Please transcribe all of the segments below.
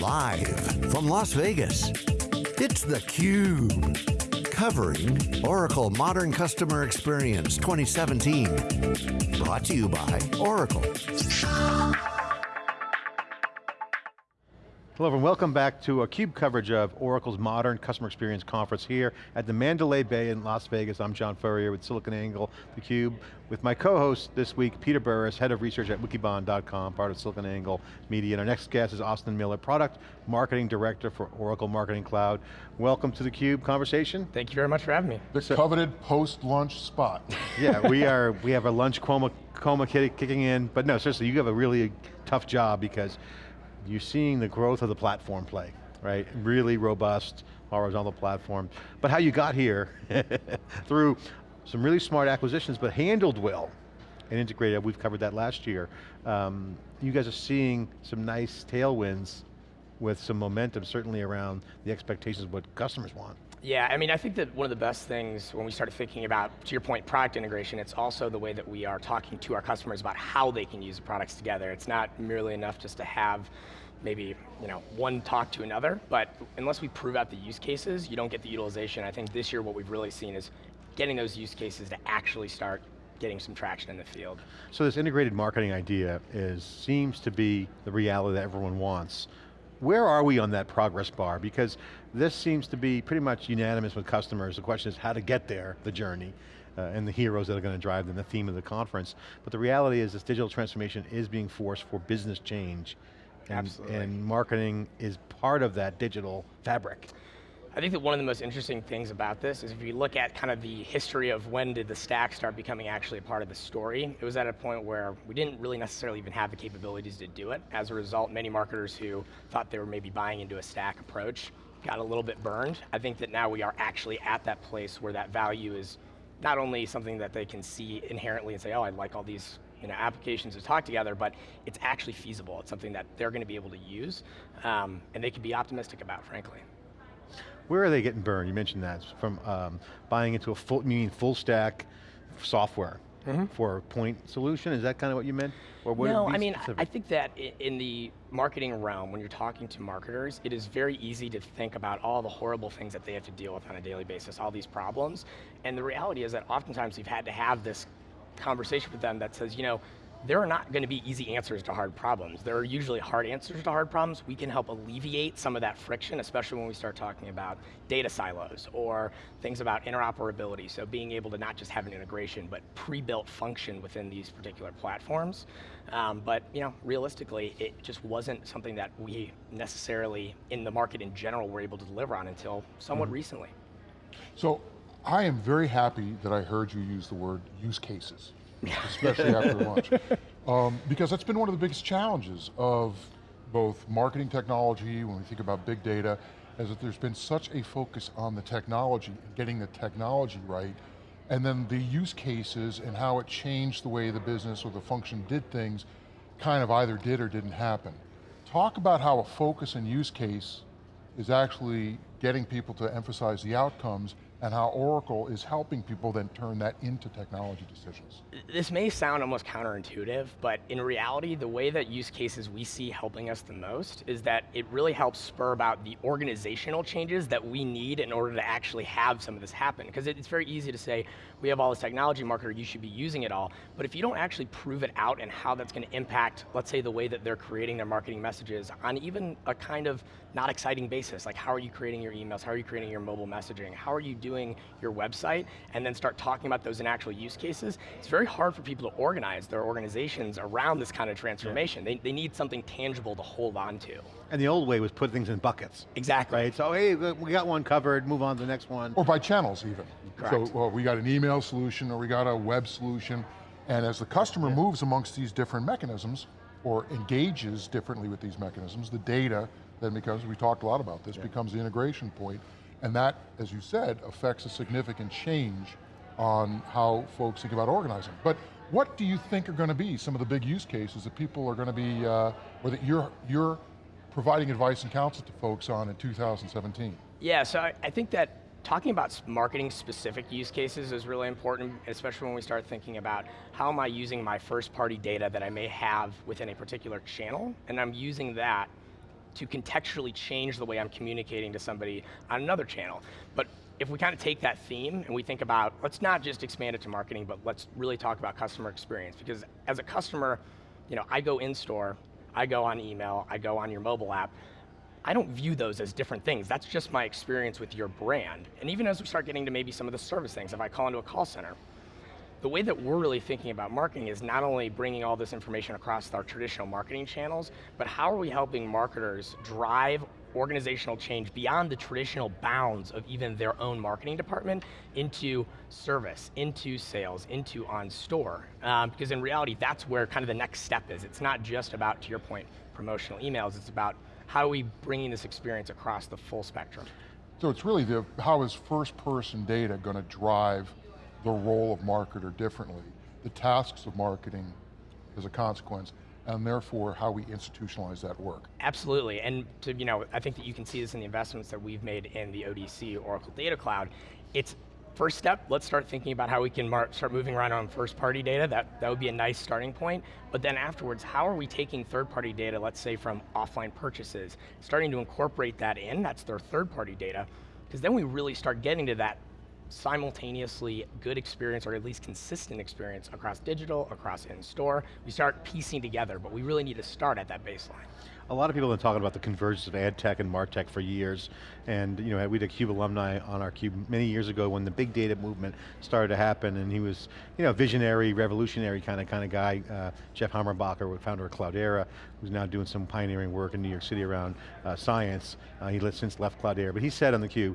Live from Las Vegas, it's theCUBE. Covering Oracle Modern Customer Experience 2017. Brought to you by Oracle. Hello and welcome back to a CUBE coverage of Oracle's Modern Customer Experience Conference here at the Mandalay Bay in Las Vegas. I'm John Furrier with SiliconANGLE, theCUBE, with my co-host this week, Peter Burris, Head of Research at Wikibon.com, part of SiliconANGLE Media. And our next guest is Austin Miller, Product Marketing Director for Oracle Marketing Cloud. Welcome to the CUBE conversation. Thank you very much for having me. The so, coveted post-lunch spot. yeah, we are, we have a lunch coma, coma kicking in, but no, seriously, you have a really tough job because you're seeing the growth of the platform play, right? Really robust horizontal platform. But how you got here through some really smart acquisitions, but handled well and integrated, we've covered that last year. Um, you guys are seeing some nice tailwinds with some momentum, certainly around the expectations of what customers want. Yeah, I mean, I think that one of the best things when we started thinking about, to your point, product integration, it's also the way that we are talking to our customers about how they can use the products together. It's not merely enough just to have maybe you know one talk to another, but unless we prove out the use cases, you don't get the utilization. I think this year what we've really seen is getting those use cases to actually start getting some traction in the field. So this integrated marketing idea is seems to be the reality that everyone wants. Where are we on that progress bar? Because this seems to be pretty much unanimous with customers. The question is how to get there, the journey, uh, and the heroes that are going to drive them, the theme of the conference. But the reality is this digital transformation is being forced for business change. And, Absolutely. and marketing is part of that digital fabric. I think that one of the most interesting things about this is if you look at kind of the history of when did the stack start becoming actually a part of the story, it was at a point where we didn't really necessarily even have the capabilities to do it. As a result, many marketers who thought they were maybe buying into a stack approach got a little bit burned. I think that now we are actually at that place where that value is not only something that they can see inherently and say, oh, I like all these you know, applications to talk together, but it's actually feasible. It's something that they're going to be able to use, um, and they can be optimistic about, frankly. Where are they getting burned? You mentioned that, from um, buying into a full, meaning full stack software mm -hmm. for a point solution? Is that kind of what you meant? Or no, I mean, specific? I think that in the marketing realm, when you're talking to marketers, it is very easy to think about all the horrible things that they have to deal with on a daily basis, all these problems. And the reality is that oftentimes we've had to have this conversation with them that says, you know, there are not going to be easy answers to hard problems. There are usually hard answers to hard problems. We can help alleviate some of that friction, especially when we start talking about data silos or things about interoperability. So being able to not just have an integration, but pre-built function within these particular platforms. Um, but you know, realistically, it just wasn't something that we necessarily, in the market in general, were able to deliver on until somewhat mm -hmm. recently. So I am very happy that I heard you use the word use cases, especially after lunch. Um, because that's been one of the biggest challenges of both marketing technology, when we think about big data, is that there's been such a focus on the technology, getting the technology right, and then the use cases and how it changed the way the business or the function did things kind of either did or didn't happen. Talk about how a focus and use case is actually getting people to emphasize the outcomes and how Oracle is helping people then turn that into technology decisions. This may sound almost counterintuitive, but in reality, the way that use cases we see helping us the most is that it really helps spur about the organizational changes that we need in order to actually have some of this happen. Because it's very easy to say, we have all this technology marketer, you should be using it all, but if you don't actually prove it out and how that's going to impact, let's say the way that they're creating their marketing messages on even a kind of not exciting basis, like how are you creating your emails, how are you creating your mobile messaging, how are you doing your website, and then start talking about those in actual use cases, it's very hard for people to organize their organizations around this kind of transformation. Yeah. They, they need something tangible to hold on to. And the old way was put things in buckets. Exactly. Right, so hey, we got one covered, move on to the next one. Or by channels even. Correct. So well, we got an email solution or we got a web solution, and as the customer yeah. moves amongst these different mechanisms, or engages differently with these mechanisms, the data then becomes, we talked a lot about this, yeah. becomes the integration point, and that, as you said, affects a significant change on how folks think about organizing. But what do you think are going to be some of the big use cases that people are going to be, uh, or that you're, you're providing advice and counsel to folks on in 2017? Yeah, so I, I think that talking about marketing specific use cases is really important, especially when we start thinking about how am I using my first party data that I may have within a particular channel, and I'm using that to contextually change the way I'm communicating to somebody on another channel. But if we kind of take that theme and we think about, let's not just expand it to marketing, but let's really talk about customer experience. Because as a customer, you know, I go in store, I go on email, I go on your mobile app, I don't view those as different things. That's just my experience with your brand. And even as we start getting to maybe some of the service things, if I call into a call center, the way that we're really thinking about marketing is not only bringing all this information across our traditional marketing channels, but how are we helping marketers drive organizational change beyond the traditional bounds of even their own marketing department into service, into sales, into on store. Um, because in reality, that's where kind of the next step is. It's not just about, to your point, promotional emails, it's about how are we bringing this experience across the full spectrum. So it's really the, how is first person data going to drive the role of marketer differently, the tasks of marketing as a consequence, and therefore how we institutionalize that work. Absolutely, and to, you know, I think that you can see this in the investments that we've made in the ODC, Oracle Data Cloud. It's first step, let's start thinking about how we can start moving around on first party data. That, that would be a nice starting point. But then afterwards, how are we taking third party data, let's say from offline purchases, starting to incorporate that in, that's their third party data, because then we really start getting to that simultaneously good experience or at least consistent experience across digital, across in-store. We start piecing together, but we really need to start at that baseline. A lot of people have been talking about the convergence of ad tech and martech for years, and you know, we had a CUBE alumni on our CUBE many years ago when the big data movement started to happen, and he was, you know, visionary, revolutionary kind of kind of guy. Uh, Jeff Hammerbacher, founder of Cloudera, who's now doing some pioneering work in New York City around uh, science. Uh, he since left Cloudera, but he said on the CUBE,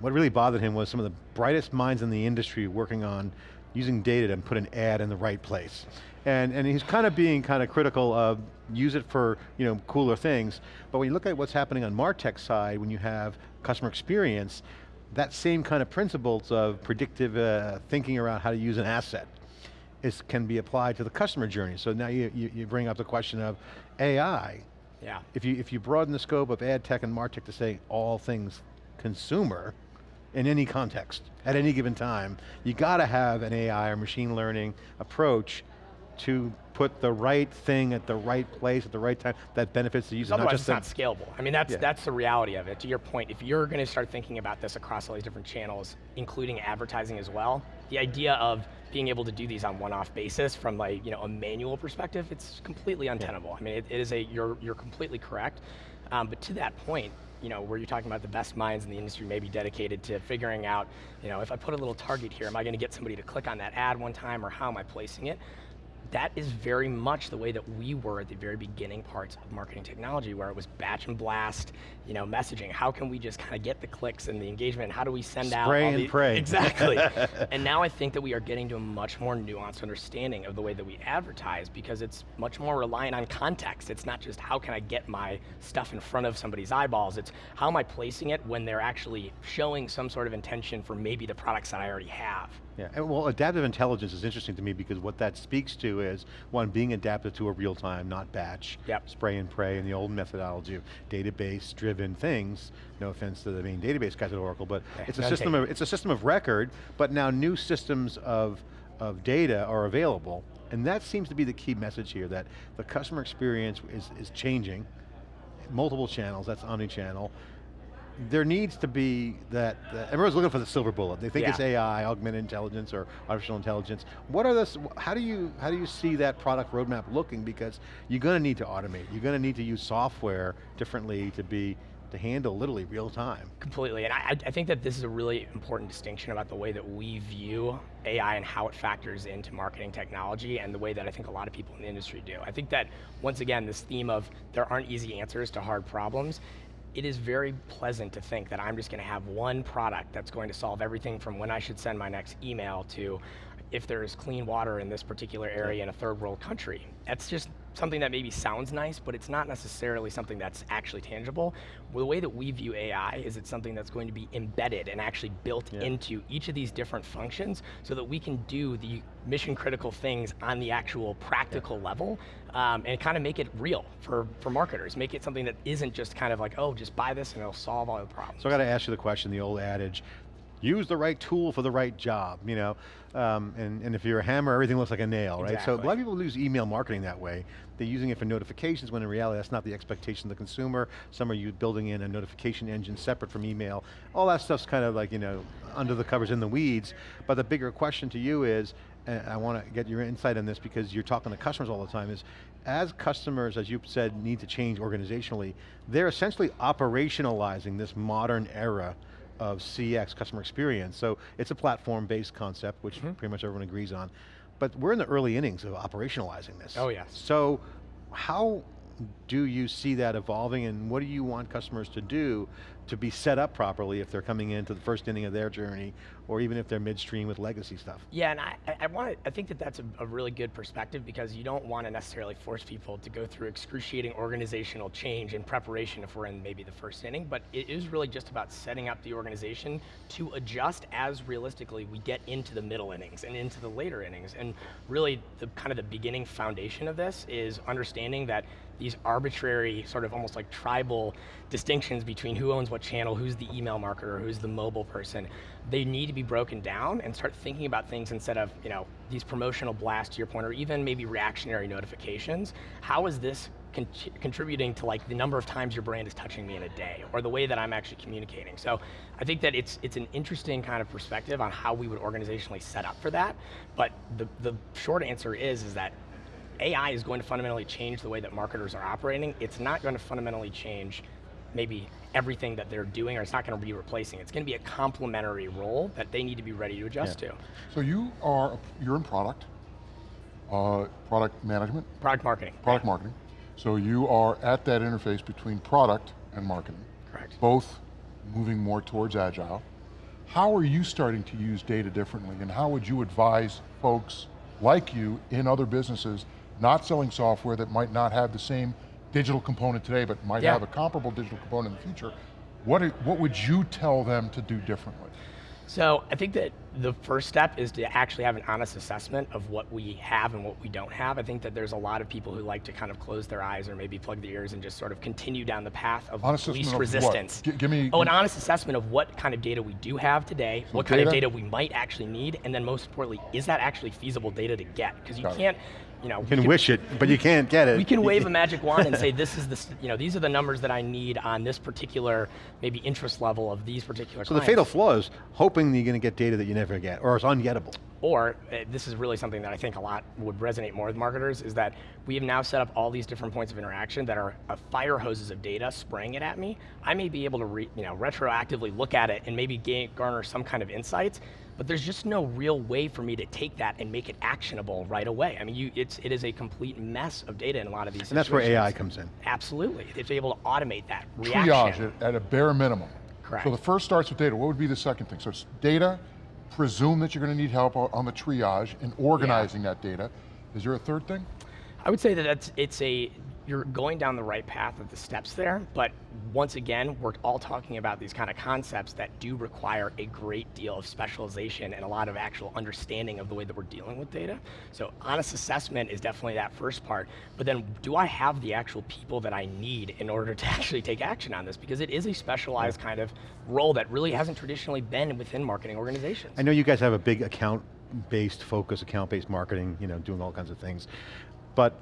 what really bothered him was some of the brightest minds in the industry working on using data to put an ad in the right place. And, and he's kind of being kind of critical of use it for you know, cooler things, but when you look at what's happening on MarTech side, when you have customer experience, that same kind of principles of predictive uh, thinking around how to use an asset is, can be applied to the customer journey. So now you, you, you bring up the question of AI. Yeah. If you, if you broaden the scope of ad tech and MarTech to say all things consumer, in any context, at any given time, you got to have an AI or machine learning approach to put the right thing at the right place at the right time that benefits the user. Otherwise not it's not scalable. I mean, that's, yeah. that's the reality of it. To your point, if you're going to start thinking about this across all these different channels, including advertising as well, the idea of being able to do these on one-off basis from like, you know, a manual perspective, it's completely untenable. Yeah. I mean, it, it is a, you're, you're completely correct. Um, but to that point, you know, where you're talking about the best minds in the industry maybe dedicated to figuring out, you know, if I put a little target here, am I going to get somebody to click on that ad one time or how am I placing it? That is very much the way that we were at the very beginning parts of marketing technology where it was batch and blast, you know, messaging. How can we just kind of get the clicks and the engagement? How do we send Spray out Spray and pray. Exactly. and now I think that we are getting to a much more nuanced understanding of the way that we advertise because it's much more reliant on context. It's not just how can I get my stuff in front of somebody's eyeballs, it's how am I placing it when they're actually showing some sort of intention for maybe the products that I already have. Yeah, and well adaptive intelligence is interesting to me because what that speaks to is, one, being adaptive to a real time, not batch, yep. spray and pray, and the old methodology of database driven things, no offense to the main database guys at Oracle, but yeah, it's, a system of, it's a system of record, but now new systems of, of data are available, and that seems to be the key message here, that the customer experience is, is changing, multiple channels, that's omni-channel, there needs to be that, everyone's looking for the silver bullet. They think yeah. it's AI, augmented intelligence, or artificial intelligence. What are this, how do you, how do you see that product roadmap looking? Because you're going to need to automate. You're going to need to use software differently to be, to handle literally real time. Completely, and I, I think that this is a really important distinction about the way that we view AI and how it factors into marketing technology and the way that I think a lot of people in the industry do. I think that, once again, this theme of there aren't easy answers to hard problems it is very pleasant to think that I'm just going to have one product that's going to solve everything from when I should send my next email to if there's clean water in this particular area in a third world country. That's just something that maybe sounds nice, but it's not necessarily something that's actually tangible. Well, the way that we view AI is it's something that's going to be embedded and actually built yeah. into each of these different functions so that we can do the mission critical things on the actual practical yeah. level um, and kind of make it real for, for marketers. Make it something that isn't just kind of like, oh, just buy this and it'll solve all the problems. So I got to ask you the question, the old adage, use the right tool for the right job, you know? Um, and, and if you're a hammer, everything looks like a nail, right? So a lot of people use email marketing that way. They're using it for notifications when in reality that's not the expectation of the consumer. Some are you building in a notification engine separate from email. All that stuff's kind of like, you know, under the covers in the weeds. But the bigger question to you is, and I want to get your insight on this because you're talking to customers all the time, is as customers, as you said, need to change organizationally, they're essentially operationalizing this modern era of CX, customer experience. So it's a platform-based concept, which mm -hmm. pretty much everyone agrees on. But we're in the early innings of operationalizing this. Oh yes. So how do you see that evolving and what do you want customers to do to be set up properly if they're coming into the first inning of their journey or even if they're midstream with legacy stuff? Yeah, and I, I want I think that that's a, a, really good perspective because you don't want to necessarily force people to go through excruciating organizational change in preparation if we're in maybe the first inning, but it is really just about setting up the organization to adjust as realistically we get into the middle innings and into the later innings. And really the kind of the beginning foundation of this is understanding that these arbitrary, sort of almost like tribal distinctions between who owns what channel, who's the email marketer, who's the mobile person, they need to be broken down and start thinking about things instead of you know these promotional blasts to your point, or even maybe reactionary notifications. How is this con contributing to like the number of times your brand is touching me in a day, or the way that I'm actually communicating? So I think that it's it's an interesting kind of perspective on how we would organizationally set up for that. But the the short answer is is that AI is going to fundamentally change the way that marketers are operating. It's not going to fundamentally change maybe everything that they're doing, or it's not going to be replacing. It's going to be a complementary role that they need to be ready to adjust yeah. to. So you are, you're in product, uh, product management? Product marketing. Product marketing. So you are at that interface between product and marketing. Correct. Both moving more towards agile. How are you starting to use data differently and how would you advise folks like you in other businesses not selling software that might not have the same digital component today, but might yeah. have a comparable digital component in the future, what, what would you tell them to do differently? So I think that the first step is to actually have an honest assessment of what we have and what we don't have. I think that there's a lot of people who like to kind of close their eyes or maybe plug their ears and just sort of continue down the path of honest least resistance. give me. Oh, an honest assessment of what kind of data we do have today, what data? kind of data we might actually need, and then most importantly, is that actually feasible data to get? Because you Got can't, it you know, you can, can, wish it, but you can't get it. We can wave a magic wand and say, this is the, you know, these are the numbers that I need on this particular, maybe interest level of these particular So clients. the fatal flaw is hoping that you're going to get data that you never get, or it's ungettable. Or, uh, this is really something that I think a lot would resonate more with marketers, is that we have now set up all these different points of interaction that are uh, fire hoses of data spraying it at me. I may be able to re, you know, retroactively look at it and maybe gain, garner some kind of insights, but there's just no real way for me to take that and make it actionable right away. I mean, you, it's, it is a complete mess of data in a lot of these And that's where AI comes in. Absolutely, it's able to automate that reaction. Triage at, at a bare minimum. Correct. So the first starts with data, what would be the second thing? So it's data, presume that you're going to need help on the triage and organizing yeah. that data. Is there a third thing? I would say that it's, it's a you're going down the right path of the steps there, but once again, we're all talking about these kind of concepts that do require a great deal of specialization and a lot of actual understanding of the way that we're dealing with data. So honest assessment is definitely that first part, but then do I have the actual people that I need in order to actually take action on this? Because it is a specialized kind of role that really hasn't traditionally been within marketing organizations. I know you guys have a big account-based focus, account-based marketing, you know, doing all kinds of things, but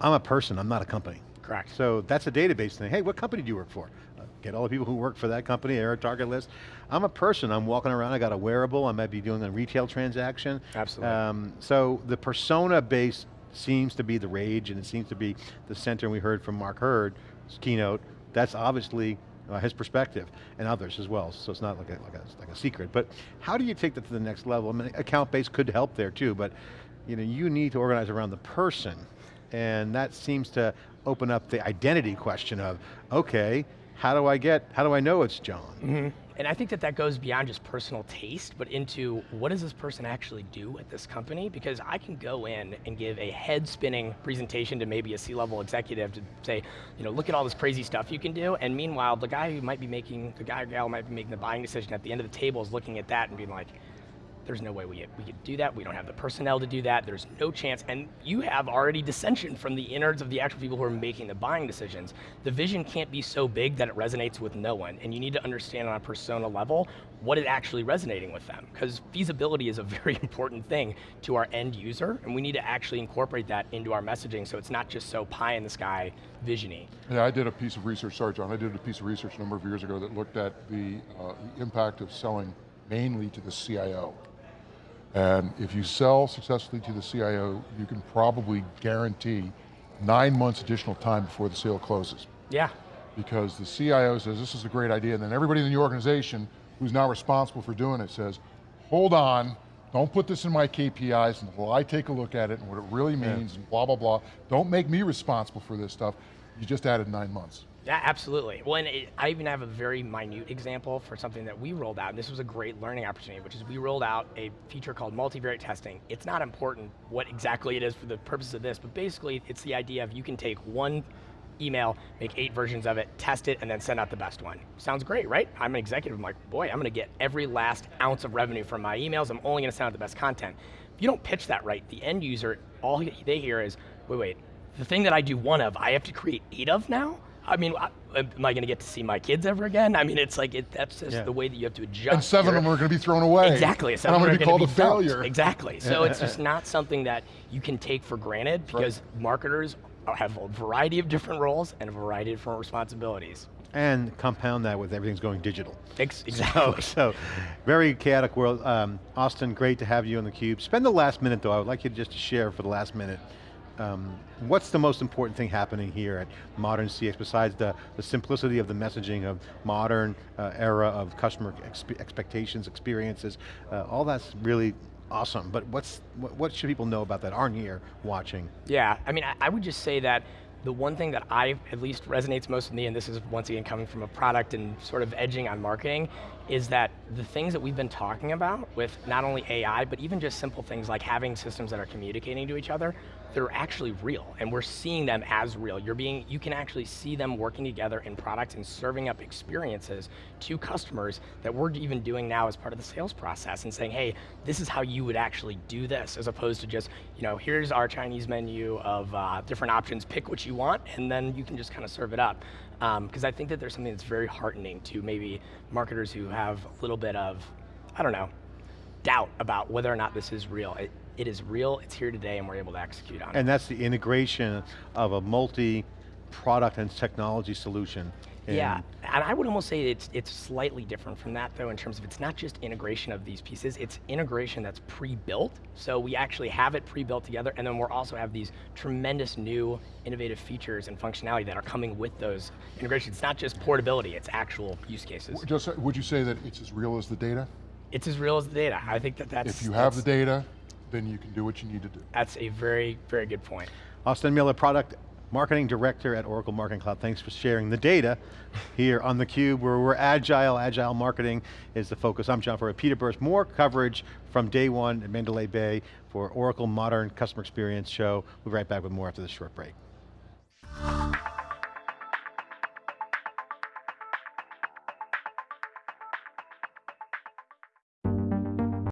I'm a person, I'm not a company. Correct. So that's a database thing. Hey, what company do you work for? Uh, get all the people who work for that company, they're a target list. I'm a person, I'm walking around, I got a wearable, I might be doing a retail transaction. Absolutely. Um, so the persona base seems to be the rage and it seems to be the center, and we heard from Mark Hurd, keynote, that's obviously uh, his perspective, and others as well, so it's not like a, like, a, like a secret. But how do you take that to the next level? I mean, account base could help there too, but you know, you need to organize around the person and that seems to open up the identity question of, okay, how do I get, how do I know it's John? Mm -hmm. And I think that that goes beyond just personal taste, but into what does this person actually do at this company? Because I can go in and give a head spinning presentation to maybe a C-level executive to say, you know, look at all this crazy stuff you can do, and meanwhile, the guy who might be making, the guy or gal might be making the buying decision at the end of the table is looking at that and being like, there's no way we, we could do that. We don't have the personnel to do that. There's no chance. And you have already dissension from the innards of the actual people who are making the buying decisions. The vision can't be so big that it resonates with no one. And you need to understand on a persona level what is actually resonating with them. Because feasibility is a very important thing to our end user, and we need to actually incorporate that into our messaging so it's not just so pie in the sky visiony. Yeah, I did a piece of research, sorry John, I did a piece of research a number of years ago that looked at the, uh, the impact of selling mainly to the CIO. And if you sell successfully to the CIO, you can probably guarantee nine months additional time before the sale closes. Yeah. Because the CIO says, this is a great idea, and then everybody in the organization who's now responsible for doing it says, hold on, don't put this in my KPIs until I take a look at it and what it really means yeah. and blah, blah, blah. Don't make me responsible for this stuff. You just added nine months. Yeah, absolutely. Well, it, I even have a very minute example for something that we rolled out, and this was a great learning opportunity, which is we rolled out a feature called multivariate testing. It's not important what exactly it is for the purpose of this, but basically it's the idea of you can take one email, make eight versions of it, test it, and then send out the best one. Sounds great, right? I'm an executive, I'm like, boy, I'm going to get every last ounce of revenue from my emails, I'm only going to send out the best content. If you don't pitch that right, the end user, all they hear is, wait, wait, the thing that I do one of, I have to create eight of now? I mean, am I going to get to see my kids ever again? I mean, it's like, it, that's just yeah. the way that you have to adjust. And seven of them are going to be thrown away. Exactly. Seven and I'm going to be called a failure. Exactly. So it's just not something that you can take for granted because right. marketers have a variety of different roles and a variety of different responsibilities. And compound that with everything's going digital. exactly. So, so, very chaotic world. Um, Austin, great to have you on theCUBE. Spend the last minute though, I would like you just to share for the last minute, um, what's the most important thing happening here at Modern CX besides the, the simplicity of the messaging of modern uh, era of customer expe expectations, experiences, uh, all that's really awesome, but what's what, what, should people know about that aren't here watching? Yeah, I mean, I, I would just say that the one thing that I, at least resonates most with me, and this is once again coming from a product and sort of edging on marketing, is that the things that we've been talking about with not only AI, but even just simple things like having systems that are communicating to each other, they're actually real, and we're seeing them as real. You're being, you can actually see them working together in products and serving up experiences to customers that we're even doing now as part of the sales process and saying, hey, this is how you would actually do this, as opposed to just, you know, here's our Chinese menu of uh, different options, pick what you want, and then you can just kind of serve it up. Because um, I think that there's something that's very heartening to maybe marketers who have a little bit of, I don't know, doubt about whether or not this is real. It, it is real, it's here today, and we're able to execute on and it. And that's the integration of a multi-product and technology solution. Yeah, and I would almost say it's, it's slightly different from that though in terms of it's not just integration of these pieces, it's integration that's pre-built. So we actually have it pre-built together and then we'll also have these tremendous new innovative features and functionality that are coming with those integrations. It's not just portability, it's actual use cases. Just, would you say that it's as real as the data? It's as real as the data. I think that that's- If you have the data, then you can do what you need to do. That's a very, very good point. Austin Miller, Product Marketing Director at Oracle Marketing Cloud. Thanks for sharing the data here on theCUBE where we're agile, agile marketing is the focus. I'm John Furrier, Peter Burris. More coverage from day one at Mandalay Bay for Oracle Modern Customer Experience Show. We'll be right back with more after this short break.